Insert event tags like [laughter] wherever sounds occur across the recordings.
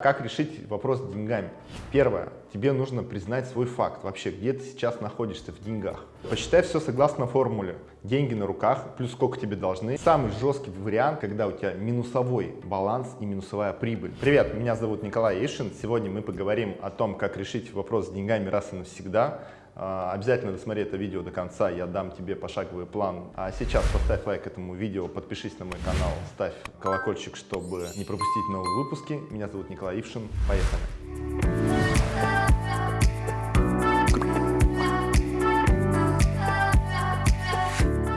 Как решить вопрос с деньгами? Первое. Тебе нужно признать свой факт. Вообще, где ты сейчас находишься в деньгах. Посчитай все согласно формуле. Деньги на руках, плюс сколько тебе должны. Самый жесткий вариант, когда у тебя минусовой баланс и минусовая прибыль. Привет, меня зовут Николай Ишин. Сегодня мы поговорим о том, как решить вопрос с деньгами раз и навсегда. А, обязательно досмотри это видео до конца, я дам тебе пошаговый план. А сейчас поставь лайк этому видео, подпишись на мой канал, ставь колокольчик, чтобы не пропустить новые выпуски. Меня зовут Николай Ившин. Поехали!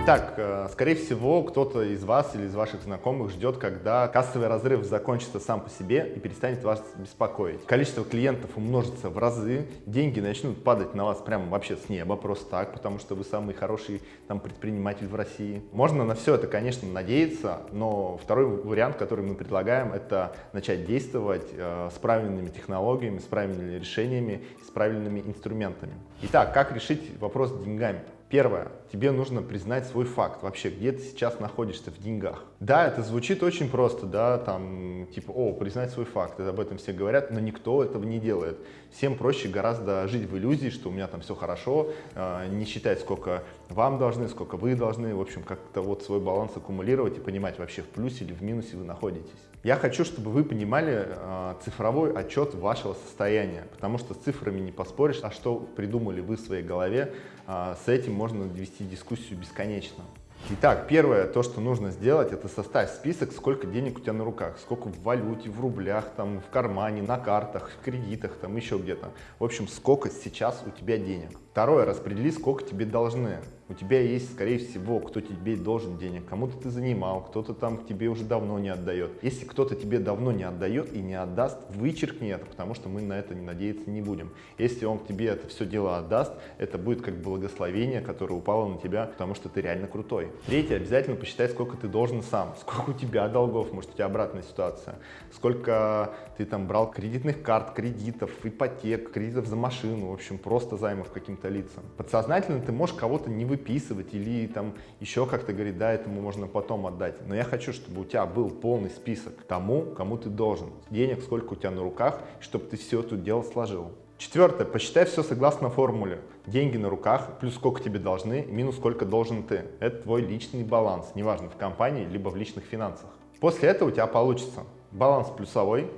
Итак, э, скорее всего, кто-то из вас или из ваших знакомых ждет, когда кассовый разрыв закончится сам по себе и перестанет вас беспокоить. Количество клиентов умножится в разы, деньги начнут падать на вас прямо вообще с неба, просто так, потому что вы самый хороший там, предприниматель в России. Можно на все это, конечно, надеяться, но второй вариант, который мы предлагаем, это начать действовать э, с правильными технологиями, с правильными решениями, с правильными инструментами. Итак, как решить вопрос с деньгами? Первое. Тебе нужно признать свой факт. Вообще, где ты сейчас находишься в деньгах. Да, это звучит очень просто, да, там, типа, о, признать свой факт. Это об этом все говорят, но никто этого не делает. Всем проще гораздо жить в иллюзии, что у меня там все хорошо, э, не считать, сколько вам должны, сколько вы должны. В общем, как-то вот свой баланс аккумулировать и понимать вообще в плюсе или в минусе вы находитесь. Я хочу, чтобы вы понимали э, цифровой отчет вашего состояния, потому что с цифрами не поспоришь, а что придумали вы в своей голове, э, с этим можно вести дискуссию бесконечно. Итак, первое, то, что нужно сделать, это составить список, сколько денег у тебя на руках, сколько в валюте, в рублях, там, в кармане, на картах, в кредитах, там еще где-то. В общем, сколько сейчас у тебя денег. Второе, распредели, сколько тебе должны. У тебя есть, скорее всего, кто тебе должен денег, кому-то ты занимал, кто-то там к тебе уже давно не отдает. Если кто-то тебе давно не отдает и не отдаст, вычеркни это, потому что мы на это не надеяться не будем. Если он к тебе это все дело отдаст, это будет как благословение, которое упало на тебя, потому что ты реально крутой. Третье, обязательно посчитай, сколько ты должен сам, [laughs] сколько у тебя долгов, может у тебя обратная ситуация, сколько ты там брал кредитных карт, кредитов, ипотек, кредитов за машину, в общем, просто займов каким-то каким-то лицам. Подсознательно ты можешь кого-то не выписывать или там еще как-то говорить, да, этому можно потом отдать. Но я хочу, чтобы у тебя был полный список тому, кому ты должен. Денег, сколько у тебя на руках, чтобы ты все это дело сложил. Четвертое. Посчитай все согласно формуле. Деньги на руках, плюс сколько тебе должны, минус сколько должен ты. Это твой личный баланс, неважно в компании, либо в личных финансах. После этого у тебя получится баланс плюсовой,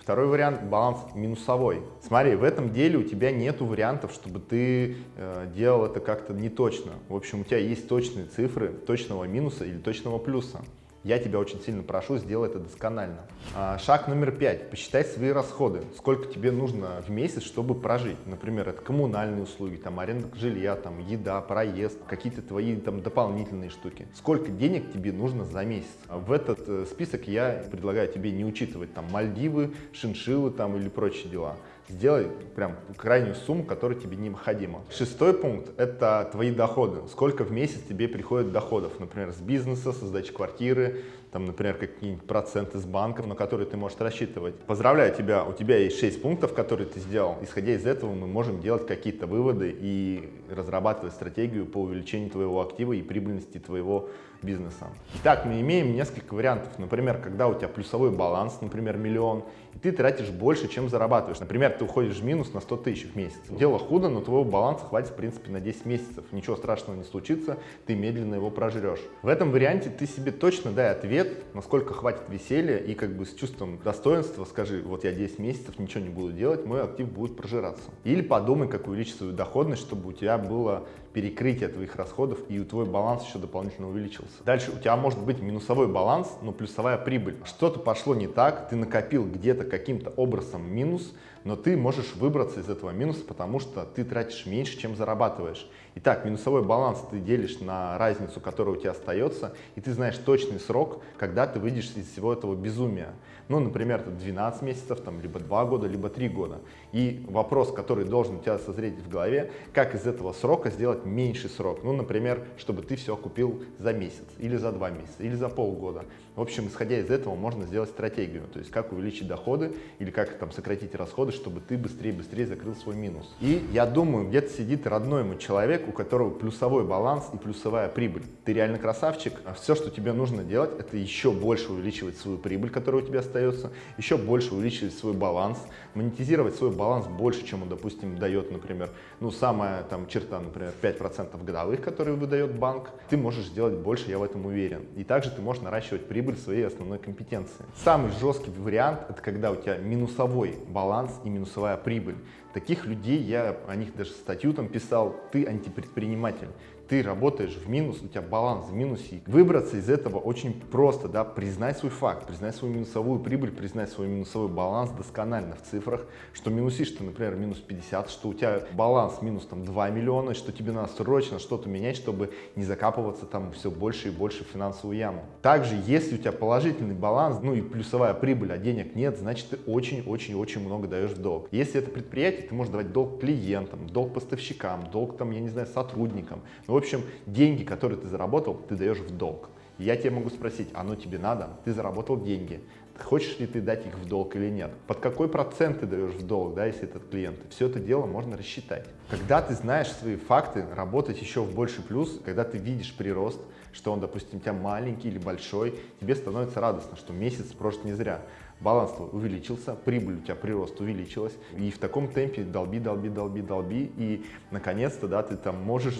Второй вариант – баланс минусовой. Смотри, в этом деле у тебя нет вариантов, чтобы ты э, делал это как-то не точно. В общем, у тебя есть точные цифры точного минуса или точного плюса. Я тебя очень сильно прошу, сделай это досконально. А, шаг номер пять. Посчитай свои расходы. Сколько тебе нужно в месяц, чтобы прожить. Например, это коммунальные услуги, там, аренда жилья, там, еда, проезд, какие-то твои там, дополнительные штуки. Сколько денег тебе нужно за месяц. В этот э, список я предлагаю тебе не учитывать там Мальдивы, шиншиллы там, или прочие дела сделай прям крайнюю сумму, которая тебе необходима. Шестой пункт – это твои доходы. Сколько в месяц тебе приходит доходов, например, с бизнеса, со сдачи квартиры, там, например, какие-нибудь проценты с банков, на которые ты можешь рассчитывать. Поздравляю тебя, у тебя есть 6 пунктов, которые ты сделал. Исходя из этого мы можем делать какие-то выводы и разрабатывать стратегию по увеличению твоего актива и прибыльности твоего бизнеса. Итак, мы имеем несколько вариантов. Например, когда у тебя плюсовой баланс, например, миллион, и ты тратишь больше, чем зарабатываешь. Например, ты уходишь в минус на 100 тысяч в месяц. Дело худо, но твоего баланса хватит, в принципе, на 10 месяцев. Ничего страшного не случится, ты медленно его прожрешь. В этом варианте ты себе точно дай ответ, ответ, насколько хватит веселья и как бы с чувством достоинства скажи, вот я 10 месяцев ничего не буду делать, мой актив будет прожираться. Или подумай, как увеличить свою доходность, чтобы у тебя было перекрытие твоих расходов и твой баланс еще дополнительно увеличился. Дальше у тебя может быть минусовой баланс, но плюсовая прибыль. Что-то пошло не так, ты накопил где-то каким-то образом минус, но ты можешь выбраться из этого минуса, потому что ты тратишь меньше, чем зарабатываешь. Итак, минусовой баланс ты делишь на разницу, которая у тебя остается, и ты знаешь точный срок, когда ты выйдешь из всего этого безумия. Ну, например, это 12 месяцев, там, либо 2 года, либо 3 года. И вопрос, который должен у тебя созреть в голове, как из этого срока сделать меньший срок. Ну, например, чтобы ты все купил за месяц, или за 2 месяца, или за полгода. В общем, исходя из этого, можно сделать стратегию, то есть как увеличить доходы или как там сократить расходы, чтобы ты быстрее-быстрее закрыл свой минус. И я думаю, где-то сидит родной ему человек, у которого плюсовой баланс и плюсовая прибыль. Ты реально красавчик, а все, что тебе нужно делать, это еще больше увеличивать свою прибыль, которая у тебя остается, еще больше увеличивать свой баланс, монетизировать свой баланс больше, чем он, допустим, дает, например, ну, самая там черта, например, 5% годовых, которые выдает банк, ты можешь сделать больше, я в этом уверен. И также ты можешь наращивать прибыль своей основной компетенции. Самый жесткий вариант, это когда у тебя минусовой баланс и минусовая прибыль. Таких людей, я о них даже статью там писал, ты антипредприниматель ты работаешь в минус, у тебя баланс в минусе. Выбраться из этого очень просто, да, признай свой факт, признай свою минусовую прибыль, признай свой минусовой баланс досконально в цифрах, что минусишь ты, например, минус 50, что у тебя баланс минус там 2 миллиона, что тебе надо срочно что-то менять, чтобы не закапываться там все больше и больше в финансовую яму. Также, если у тебя положительный баланс, ну и плюсовая прибыль, а денег нет, значит ты очень-очень-очень много даешь в долг. Если это предприятие, ты можешь давать долг клиентам, долг поставщикам, долг там, я не знаю, сотрудникам. Ну, общем, деньги, которые ты заработал, ты даешь в долг. Я тебе могу спросить, оно тебе надо? Ты заработал деньги. Хочешь ли ты дать их в долг или нет? Под какой процент ты даешь в долг, да, если этот клиент? Все это дело можно рассчитать. Когда ты знаешь свои факты, работать еще в больший плюс, когда ты видишь прирост, что он, допустим, у тебя маленький или большой, тебе становится радостно, что месяц прожит не зря баланс увеличился, прибыль у тебя прирост увеличилась, и в таком темпе долби, долби, долби, долби, и наконец-то, да, ты там можешь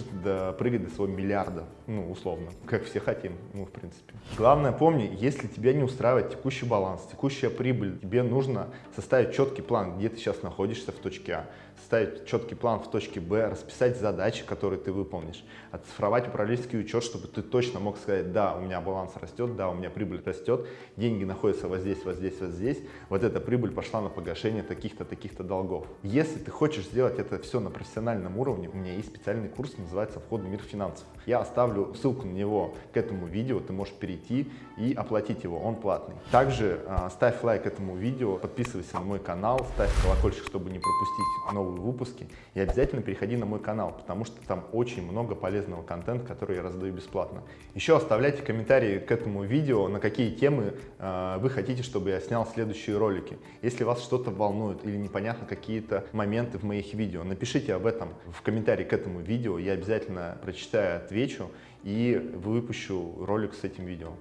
прыгать до своего миллиарда, ну, условно, как все хотим, ну, в принципе. Главное, помни, если тебя не устраивает текущий баланс, текущая прибыль, тебе нужно составить четкий план, где ты сейчас находишься в точке А, составить четкий план в точке Б, расписать задачи, которые ты выполнишь, оцифровать управленческий учет, чтобы ты точно мог сказать, да, у меня баланс растет, да, у меня прибыль растет, деньги находятся вот здесь, вот здесь, вот здесь, вот эта прибыль пошла на погашение таких-то, таких-то долгов. Если ты хочешь сделать это все на профессиональном уровне, у меня есть специальный курс, называется «Вход в мир финансов». Я оставлю ссылку на него к этому видео, ты можешь перейти и оплатить его, он платный. Также э, ставь лайк этому видео, подписывайся на мой канал, ставь колокольчик, чтобы не пропустить новые выпуски. И обязательно переходи на мой канал, потому что там очень много полезного контента, который я раздаю бесплатно. Еще оставляйте комментарии к этому видео, на какие темы э, вы хотите, чтобы я снял следующие ролики. Если вас что-то волнует или непонятно какие-то моменты в моих видео, напишите об этом в комментарии к этому видео, я обязательно прочитаю, отвечу и выпущу ролик с этим видео.